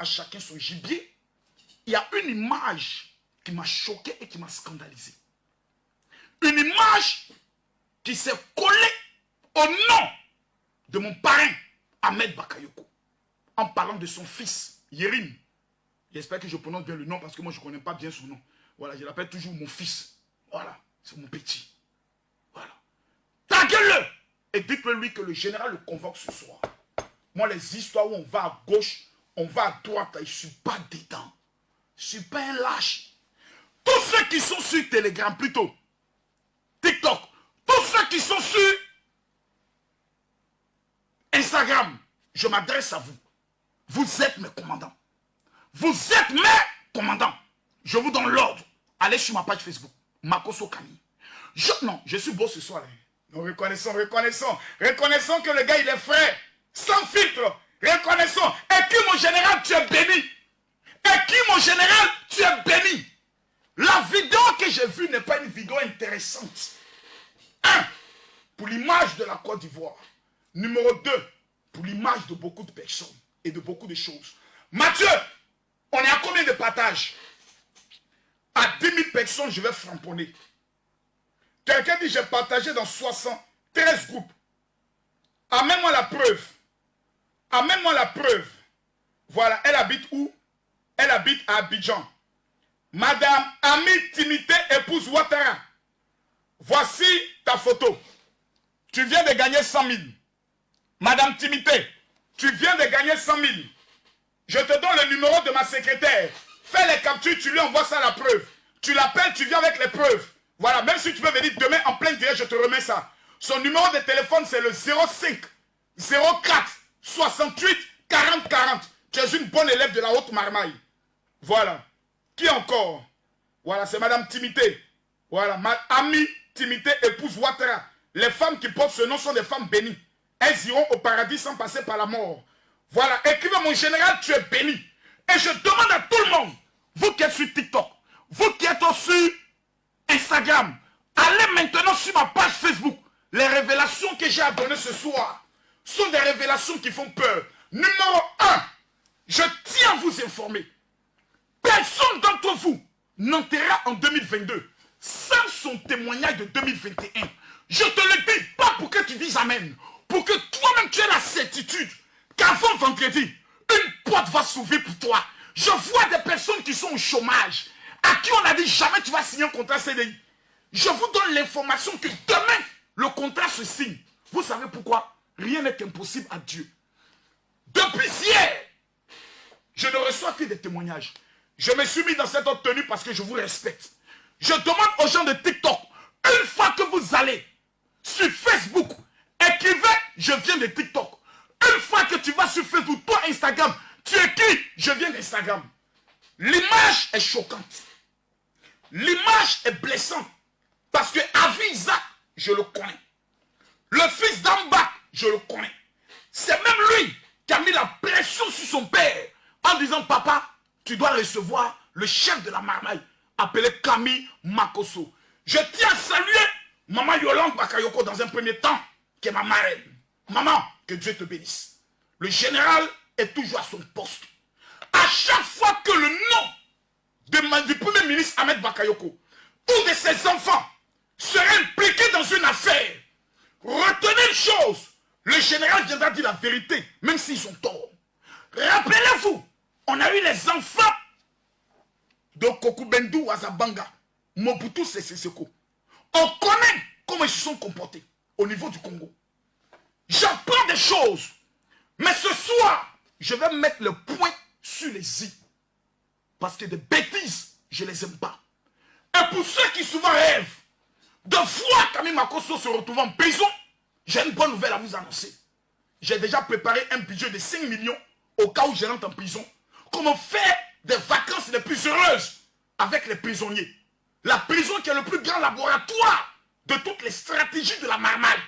à chacun son gibier, il y a une image qui m'a choqué et qui m'a scandalisé. Une image qui s'est collée au nom de mon parrain, Ahmed Bakayoko, en parlant de son fils, Yerim. J'espère que je prononce bien le nom parce que moi je ne connais pas bien son nom. Voilà, je l'appelle toujours mon fils. Voilà, c'est mon petit. Voilà. Taguez-le Et dites-le lui que le général le convoque ce soir. Moi, les histoires où on va à gauche, on va à droite, je ne suis pas dedans. Je ne suis pas un lâche. Tous ceux qui sont sur Telegram, plutôt, TikTok, tous ceux qui sont sur Instagram, je m'adresse à vous. Vous êtes mes commandants. Vous êtes mes commandants. Je vous donne l'ordre. Allez sur ma page Facebook. Makoso Kami. Je, non, je suis beau ce soir. Hein. Nous reconnaissons, reconnaissons. Reconnaissons que le gars, il est frais. Sans filtre. Reconnaissons. Et qui, mon général, tu es béni. Et qui, mon général, tu es béni. La vidéo que j'ai vue n'est pas une vidéo intéressante. Un, pour l'image de la Côte d'Ivoire. Numéro 2, pour l'image de beaucoup de personnes et de beaucoup de choses. Mathieu, on est à combien de partages? À 10 000 personnes, je vais framponner. Quelqu'un dit, j'ai partagé dans 73 groupes. Amène-moi la preuve. Amène-moi la preuve. Voilà, elle habite où? Elle habite à Abidjan. Madame Ami Timité, épouse Ouattara. Voici ta photo. Tu viens de gagner 100 000. Madame Timité, tu viens de gagner 100 000. Je te donne le numéro de ma secrétaire. Fais les captures, tu lui envoies ça la preuve. Tu l'appelles, tu viens avec les preuves. Voilà, même si tu veux venir demain en plein direct, je te remets ça. Son numéro de téléphone, c'est le 05 04 68 40 40. Tu es une bonne élève de la haute marmaille. Voilà. Qui encore? Voilà, c'est Madame Timité. Voilà, ma amie Timité, épouse Ouattara. Les femmes qui portent ce nom sont des femmes bénies. Elles iront au paradis sans passer par la mort. Voilà, écrivez mon général, tu es béni. Et je demande à tout le monde, vous qui êtes sur TikTok, vous qui êtes sur Instagram, allez maintenant sur ma page Facebook. Les révélations que j'ai à donner ce soir sont des révélations qui font peur. Numéro 1, je tiens à vous informer. Personne d'entre vous n'enterra en 2022 sans son témoignage de 2021. Je te le dis, pas pour que tu dises Amen, pour que toi-même tu aies la certitude qu'avant vendredi, une porte va s'ouvrir pour toi. Je vois des personnes qui sont au chômage, à qui on a dit jamais tu vas signer un contrat CDI. Je vous donne l'information que demain, le contrat se signe. Vous savez pourquoi? Rien n'est impossible à Dieu. Depuis hier, je ne reçois que des témoignages. Je me suis mis dans cette tenue parce que je vous respecte. Je demande aux gens de TikTok, une fois que vous allez sur Facebook, écrivez « Je viens de TikTok ». Une fois que tu vas sur Facebook, toi Instagram, tu écris « Je viens d'Instagram ». L'image est choquante. L'image est blessante. Parce que Avisa, je le connais. Le fils d'Amba, je le connais. C'est même lui qui a mis la pression sur son père en disant « Papa, tu dois recevoir le chef de la marmaille appelé Camille Makoso. Je tiens à saluer Maman Yolande Bakayoko dans un premier temps, qui est ma marraine. Maman, que Dieu te bénisse. Le général est toujours à son poste. À chaque fois que le nom de, du premier ministre Ahmed Bakayoko ou de ses enfants serait impliqué dans une affaire, retenez une chose, le général viendra dire la vérité, même s'ils ont tort. Rappelez-vous, on a eu les enfants de Kokubendou Azabanga, Mobutu Seko. On connaît comment ils se sont comportés au niveau du Congo. J'apprends des choses. Mais ce soir, je vais mettre le point sur les i. Parce que des bêtises, je ne les aime pas. Et pour ceux qui souvent rêvent de voir Camille Makoso se retrouver en prison, j'ai une bonne nouvelle à vous annoncer. J'ai déjà préparé un budget de 5 millions au cas où je rentre en prison. Comment faire des vacances les plus heureuses avec les prisonniers? La prison qui est le plus grand laboratoire de toutes les stratégies de la marmaille.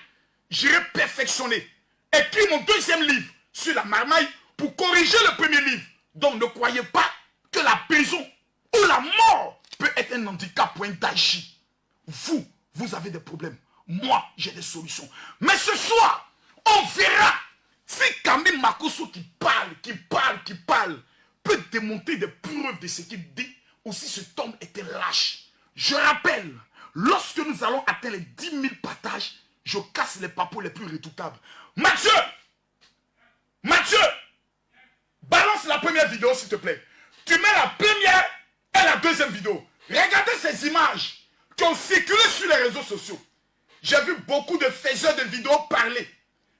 J'irai perfectionner. Écris mon deuxième livre sur la marmaille pour corriger le premier livre. Donc ne croyez pas que la prison ou la mort peut être un handicap pour un. Vous, vous avez des problèmes. Moi, j'ai des solutions. Mais ce soir, on verra si Camille Makoso qui parle, qui parle, qui parle, peut démonter des preuves de ce qu'il dit, ou si cet homme était lâche. Je rappelle, lorsque nous allons atteindre les 10 000 partages, je casse les papous les plus redoutables. Mathieu Mathieu Balance la première vidéo, s'il te plaît. Tu mets la première et la deuxième vidéo. Regardez ces images qui ont circulé sur les réseaux sociaux. J'ai vu beaucoup de faiseurs de vidéos parler.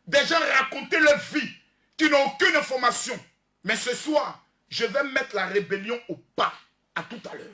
Des gens raconter leur vie qui n'ont aucune information. Mais ce soir, je vais mettre la rébellion au pas. À tout à l'heure.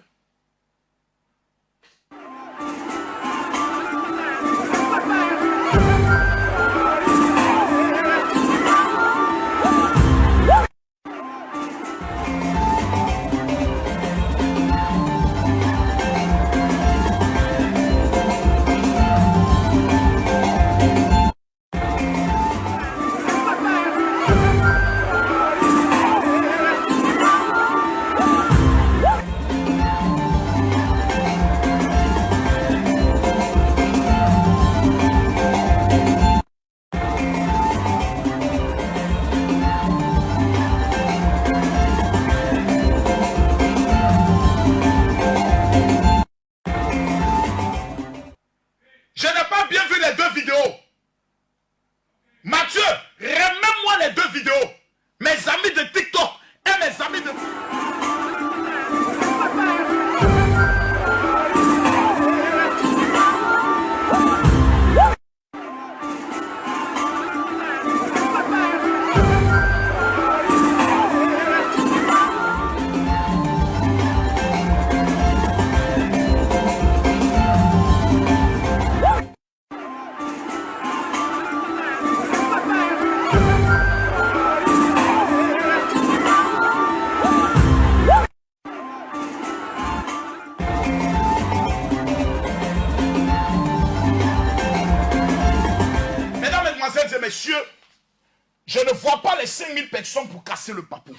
Je ne vois pas les 5000 personnes pour casser le papou.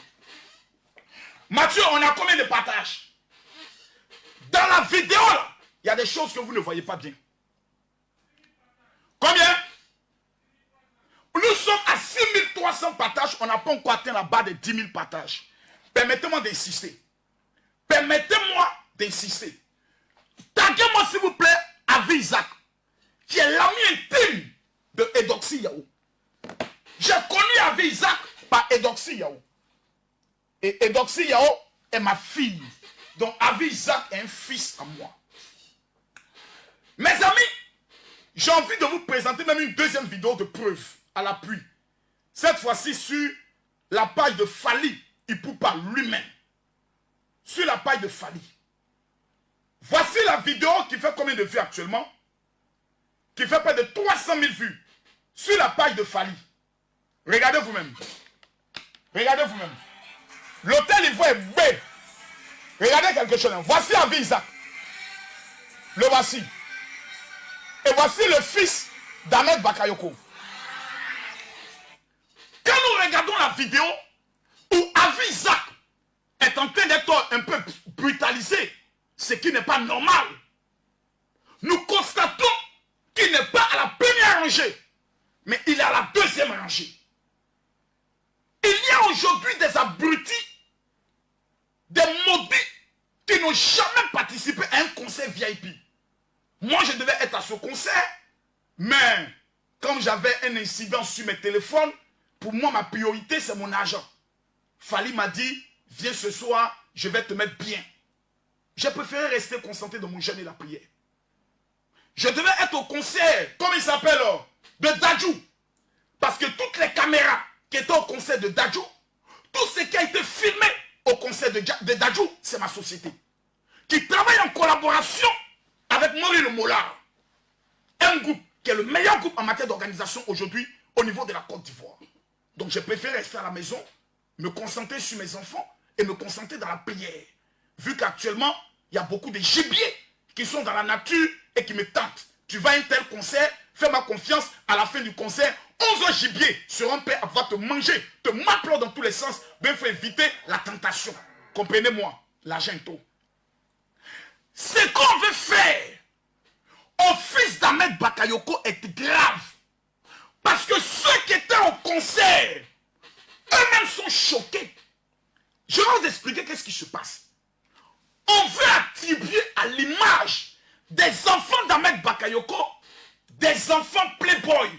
Mathieu, on a combien de partages? Dans la vidéo, il y a des choses que vous ne voyez pas bien. Combien? Nous sommes à 6300 partages, on n'a pas encore atteint la barre de 10 000 partages. Permettez-moi d'insister. Permettez-moi d'insister. Taguez-moi s'il vous plaît Avi Isaac, qui est l'ami intime de Edoxy Yahoo. J'ai connu Avi Isaac par Edoxy Yao. Et Edoxy Yao est ma fille. Donc Avi Isaac est un fils à moi. Mes amis, j'ai envie de vous présenter même une deuxième vidéo de preuve à l'appui. Cette fois-ci sur la page de Fali par lui-même. Sur la page de Fali. Voici la vidéo qui fait combien de vues actuellement? Qui fait près de 300 000 vues. Sur la page de Fali. Regardez vous-même. Regardez vous-même. L'hôtel Ivoire est bête. Regardez quelque chose. Voici Avisa. Le voici. Et voici le fils d'Ahmed Bakayoko. Quand nous regardons la vidéo où Avisa est en train d'être un peu brutalisé, ce qui n'est pas normal, nous constatons qu'il n'est pas à la première rangée, mais il est à la deuxième rangée. Il y a aujourd'hui des abrutis, des maudits qui n'ont jamais participé à un concert VIP. Moi, je devais être à ce concert, mais comme j'avais un incident sur mes téléphones, pour moi, ma priorité, c'est mon argent. Fali m'a dit, viens ce soir, je vais te mettre bien. J'ai préféré rester concentré dans mon jeûne et la prière. Je devais être au concert, comme il s'appelle, oh, de Dajou. Parce que toutes les caméras qui était au concert de Dajou, tout ce qui a été filmé au concert de, de Dajou, c'est ma société. Qui travaille en collaboration avec Maurice Le Mollard. Un groupe qui est le meilleur groupe en matière d'organisation aujourd'hui au niveau de la Côte d'Ivoire. Donc j'ai préféré rester à la maison, me concentrer sur mes enfants et me concentrer dans la prière. Vu qu'actuellement, il y a beaucoup de gibiers qui sont dans la nature et qui me tentent. Tu vas à un tel concert, fais-moi confiance, à la fin du concert, 11 gibiers seront prêts à te manger, te m'appeler dans tous les sens. Mais il faut éviter la tentation. Comprenez-moi, l'argent tout. Ce qu'on veut faire au fils d'Ahmed Bakayoko est grave. Parce que ceux qui étaient au concert, eux-mêmes sont choqués. Je vais vous expliquer qu'est-ce qui se passe. On veut attribuer à l'image des enfants d'Ahmed Bakayoko des enfants playboy,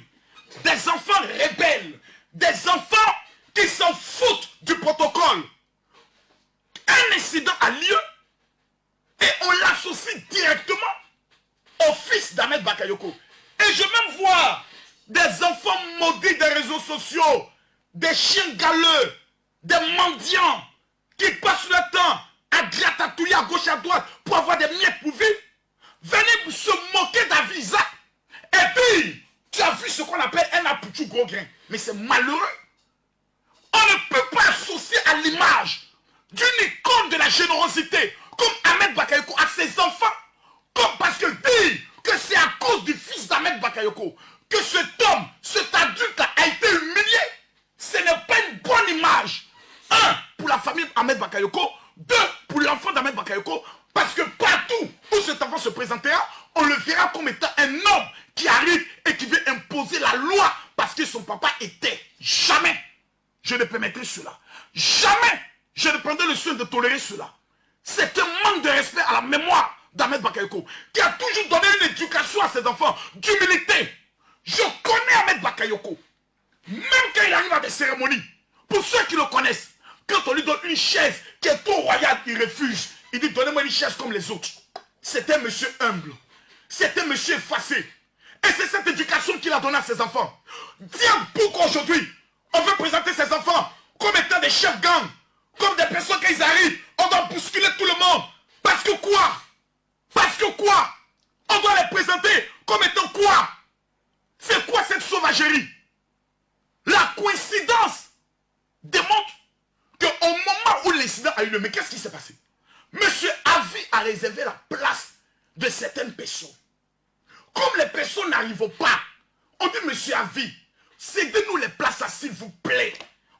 des enfants rebelles, des enfants qui s'en foutent du protocole. Un incident a lieu et on l'associe directement au fils d'Ahmed Bakayoko. Et je même voir des enfants maudits des réseaux sociaux, des chiens galeux, des mendiants qui passent le temps à gratatouiller à gauche à droite pour avoir des miettes pour vivre. Venez se moquer d'Avisa. Et puis, tu as vu ce qu'on appelle un apoutou gros grain. Mais c'est malheureux. On ne peut pas associer à l'image d'une icône de la générosité comme Ahmed Bakayoko à ses enfants. Comme parce que dit que c'est à cause du fils d'Ahmed Bakayoko que cet homme, cet adulte a été humilié. Ce n'est pas une bonne image. Un, pour la famille Ahmed Bakayoko. Deux, pour l'enfant d'Ahmed Bakayoko. Parce que partout où cet enfant se présentera, on le verra comme étant papa était. Jamais je ne permettrai cela. Jamais je ne prendrai le soin de tolérer cela. C'est un manque de respect à la mémoire d'Ahmed Bakayoko qui a toujours donné une éducation à ses enfants d'humilité. Je connais Ahmed Bakayoko. Même quand il arrive à des cérémonies, pour ceux qui le connaissent, quand on lui donne une chaise qui est trop royale, il refuse. Il dit donnez-moi une chaise comme les autres. Un monsieur humble. Un monsieur effacé. Et c'est cette éducation qu'il a donnée à ses enfants. Tiens, pourquoi aujourd'hui, on veut présenter ses enfants comme étant des chefs gangs, comme des personnes quand ils arrivent, on doit bousculer tout le monde. Parce que quoi? Parce que quoi? On doit les présenter comme étant quoi? C'est quoi cette sauvagerie? La coïncidence démontre qu'au moment où l'incident a eu lieu, mais qu'est-ce qui s'est passé? Monsieur Avi a réservé la place de certaines personnes. Comme les personnes n'arrivent pas, on dit Monsieur Avi, cédez-nous les places s'il vous plaît.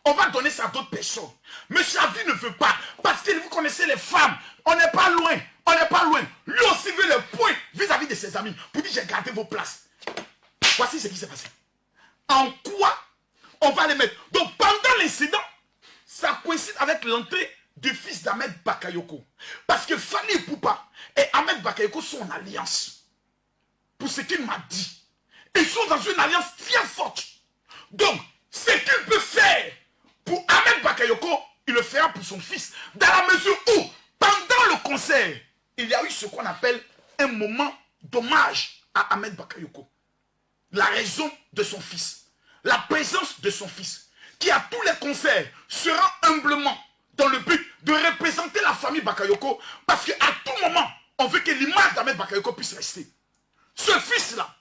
On va donner ça à d'autres personnes. Monsieur Avi ne veut pas. Parce que vous connaissez les femmes. On n'est pas loin. On n'est pas loin. Lui aussi veut le point vis-à-vis de ses amis. Pour dire j'ai gardé vos places. Voici ce qui s'est passé. En quoi on va les mettre? Donc pendant l'incident, ça coïncide avec l'entrée du fils d'Ahmed Bakayoko. Parce que Fanny Poupa et Ahmed Bakayoko sont en alliance. Pour ce qu'il m'a dit. Ils sont dans une alliance très forte. Donc, ce qu'il peut faire pour Ahmed Bakayoko, il le fera pour son fils. Dans la mesure où, pendant le concert, il y a eu ce qu'on appelle un moment d'hommage à Ahmed Bakayoko. La raison de son fils. La présence de son fils. Qui à tous les concerts sera humblement dans le but de représenter la famille Bakayoko. Parce qu'à tout moment, on veut que l'image d'Ahmed Bakayoko puisse rester. Ce fils-là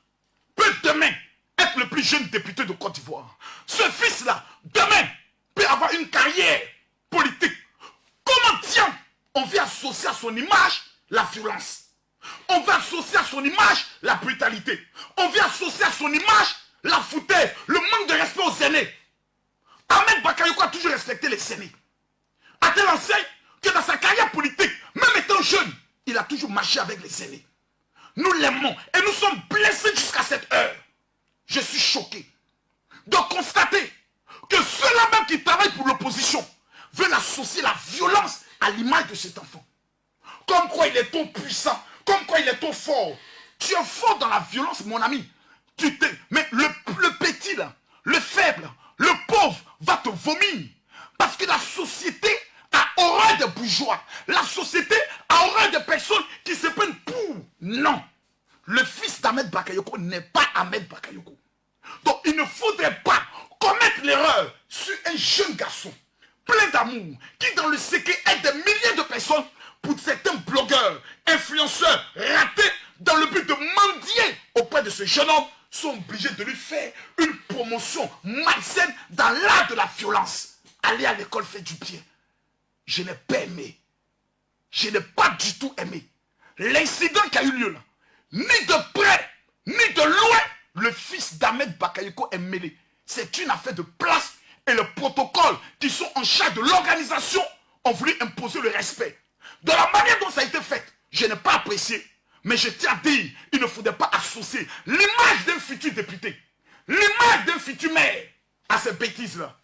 peut demain être le plus jeune député de Côte d'Ivoire. Ce fils-là, demain, peut avoir une carrière politique. Comment tiens on veut associer à son image la violence On veut associer à son image la brutalité. On veut associer à son image la foutaise, le manque de respect aux aînés. Ahmed Bakayoko a toujours respecté les aînés. A-t-il enseigne que dans sa carrière politique, même étant jeune, il a toujours marché avec les aînés? Nous l'aimons et nous sommes blessés jusqu'à cette heure. Je suis choqué de constater que ceux-là même qui travaillent pour l'opposition veulent associer la violence à l'image de cet enfant. Comme quoi il est trop puissant, comme quoi il est trop fort. Tu es fort dans la violence, mon ami. Tu Mais le, petit, le faible, le pauvre va te vomir. Parce que la société a horreur des bourgeois. La société a horreur des personnes qui se prennent pour. Non. Le fils d'Ahmed Bakayoko n'est pas Ahmed Bakayoko. Donc il ne faudrait pas commettre l'erreur sur un jeune garçon plein d'amour qui dans le secret aide des milliers de personnes pour certains blogueurs, influenceurs ratés dans le but de mendier auprès de ce jeune homme sont obligés de lui faire une promotion malsaine dans l'art de la violence. Aller à l'école fait du bien. Je n'ai pas aimé. Je n'ai pas du tout aimé. L'incident qui a eu lieu là, ni de près, ni de loin, le fils d'Ahmed Bakayoko est mêlé. C'est une affaire de place et le protocole qui sont en charge de l'organisation ont voulu imposer le respect. De la manière dont ça a été fait, je n'ai pas apprécié. Mais je tiens à dire, il ne faudrait pas associer l'image d'un futur député, l'image d'un futur maire à ces bêtises-là.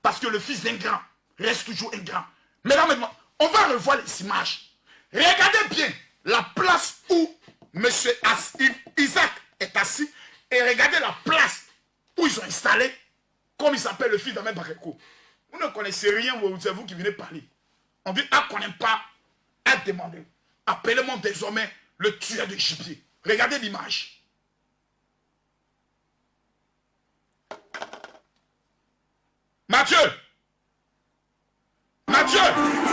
Parce que le fils d'un grand reste toujours un grand. Mesdames, on va revoir les images. Regardez bien la place où M. Isaac est assis et regardez la place où ils ont installé, comme il s'appelle le fils d'Ahmed Bakeko. Vous ne connaissez rien, c'est vous qui venez parler. On dit, ah, qu'on n'aime pas, à demander. Appelez-moi désormais le tueur de gibier. Regardez l'image. Mathieu Lord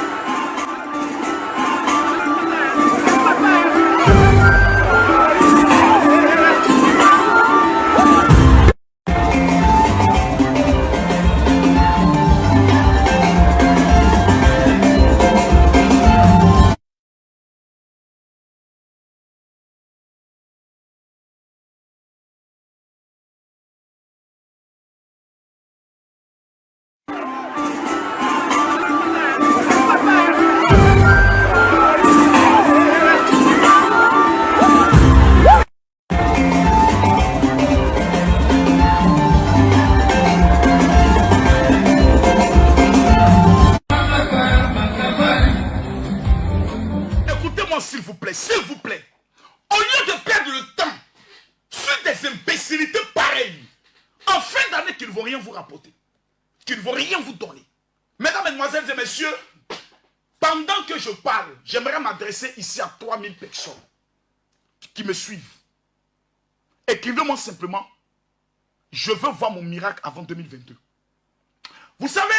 Mathieu ici à 3000 personnes qui me suivent. Écrivez-moi simplement, je veux voir mon miracle avant 2022. Vous savez,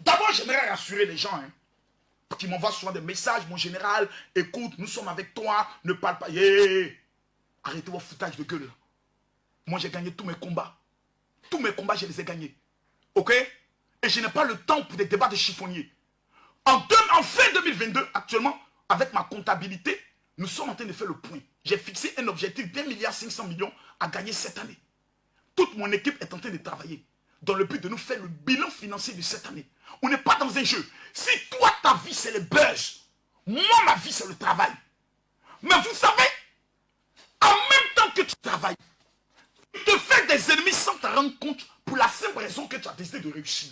d'abord j'aimerais rassurer les gens hein, qui m'envoient souvent des messages, mon général, écoute, nous sommes avec toi, ne parle pas. Arrêtez vos foutages de gueule. Moi j'ai gagné tous mes combats. Tous mes combats, je les ai gagnés. Ok? Et je n'ai pas le temps pour des débats de chiffonniers. En, fin 2022, actuellement, avec ma comptabilité, nous sommes en train de faire le point. J'ai fixé un objectif d'un milliard 500 millions à gagner cette année. Toute mon équipe est en train de travailler dans le but de nous faire le bilan financier de cette année. On n'est pas dans un jeu. Si toi, ta vie, c'est le buzz, moi, ma vie, c'est le travail. Mais vous savez, en même temps que tu travailles, tu te fais des ennemis sans te rendre compte pour la simple raison que tu as décidé de réussir.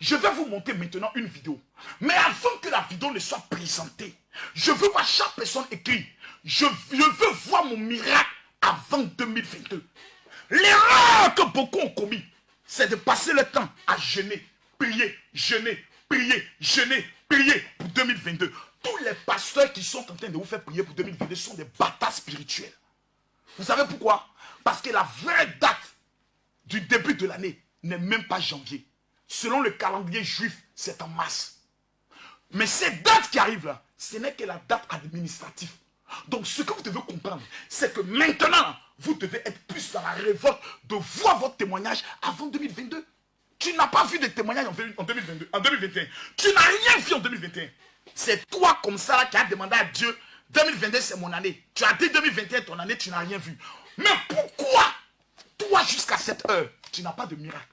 Je vais vous montrer maintenant une vidéo. Mais avant que la vidéo ne soit présentée, je veux voir chaque personne écrire. Je, veux voir mon miracle avant 2022. L'erreur que beaucoup ont commis, c'est de passer le temps à jeûner, prier, jeûner, prier, jeûner, prier pour 2022. Tous les pasteurs qui sont en train de vous faire prier pour 2022 sont des bâtards spirituels. Vous savez pourquoi? Parce que la vraie date du début de l'année n'est même pas janvier. Selon le calendrier juif, c'est en mars. Mais cette date qui arrive là, ce n'est que la date administrative. Donc ce que vous devez comprendre, c'est que maintenant, vous devez être plus dans la révolte de voir votre témoignage avant 2022. Tu n'as pas vu de témoignage en 2022, en 2021. Tu n'as rien vu en 2021. C'est toi comme ça qui as demandé à Dieu, 2022 c'est mon année. Tu as dit 2021 ton année, tu n'as rien vu. Mais pourquoi, toi jusqu'à cette heure, tu n'as pas de miracle?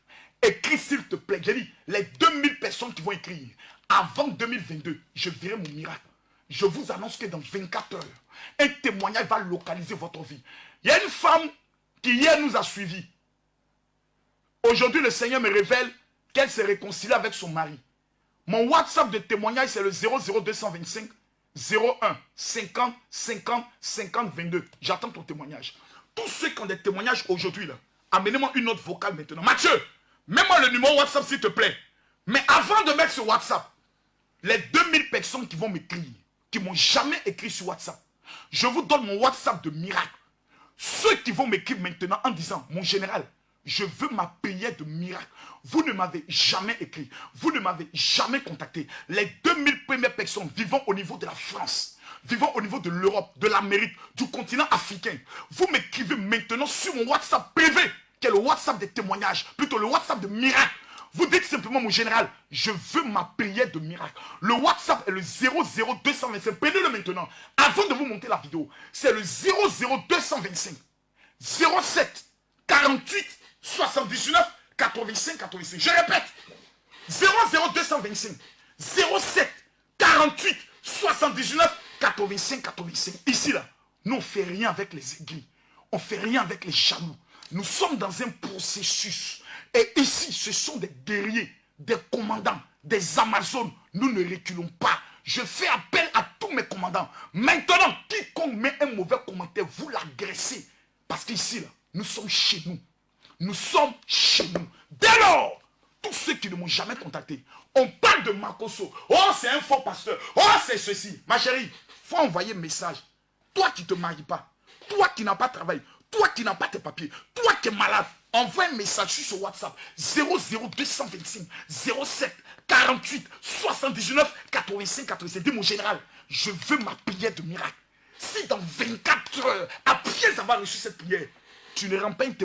Écris s'il te plaît. J'ai dit, les 2000 personnes qui vont écrire, avant 2022, je verrai mon miracle. Je vous annonce que dans 24 heures, un témoignage va localiser votre vie. Il y a une femme qui hier nous a suivis. Aujourd'hui, le Seigneur me révèle qu'elle s'est réconciliée avec son mari. Mon WhatsApp de témoignage, c'est le 00225 01 50 50 50 22. J'attends ton témoignage. Tous ceux qui ont des témoignages aujourd'hui, amenez-moi une autre vocale maintenant. Mathieu, mets-moi le numéro WhatsApp s'il te plaît. Mais avant de mettre ce WhatsApp, les 2000 personnes qui vont m'écrire, qui m'ont jamais écrit sur WhatsApp. Je vous donne mon WhatsApp de miracle. Ceux qui vont m'écrire maintenant en disant, mon général, je veux ma prière de miracle. Vous ne m'avez jamais écrit. Vous ne m'avez jamais contacté. Les 2000 premières personnes vivant au niveau de la France, vivant au niveau de l'Europe, de l'Amérique, du continent africain, vous m'écrivez maintenant sur mon WhatsApp privé, qui est le WhatsApp des témoignages, plutôt le WhatsApp de miracle. Vous dites simplement, mon général, je veux ma prière de miracle. Le WhatsApp est le 00225. Prenez-le maintenant. Avant de vous monter la vidéo, c'est le 00225 07 48 79 85 85. Je répète. 00225 07 48 79 85 85. Ici, là, nous, on ne fait rien avec les aiguilles. On ne fait rien avec les jaloux. Nous sommes dans un processus et ici, ce sont des guerriers des commandants, des Amazones, nous ne reculons pas. Je fais appel à tous mes commandants. Maintenant, quiconque met un mauvais commentaire, vous l'agressez. Parce qu'ici, là, nous sommes chez nous. Nous sommes chez nous. Dès lors, tous ceux qui ne m'ont jamais contacté, on parle de Makoso. Oh, c'est un faux pasteur. Oh, c'est ceci. Ma chérie, faut envoyer un message. Toi qui ne te maries pas, toi qui n'as pas travaillé, toi qui n'as pas tes papiers, toi qui es malade, envoie un message sur WhatsApp 00225 07 48 79 85 85. Dis mon général, je veux ma prière de miracle. Si dans 24 heures, après avoir reçu cette prière, tu ne rends pas une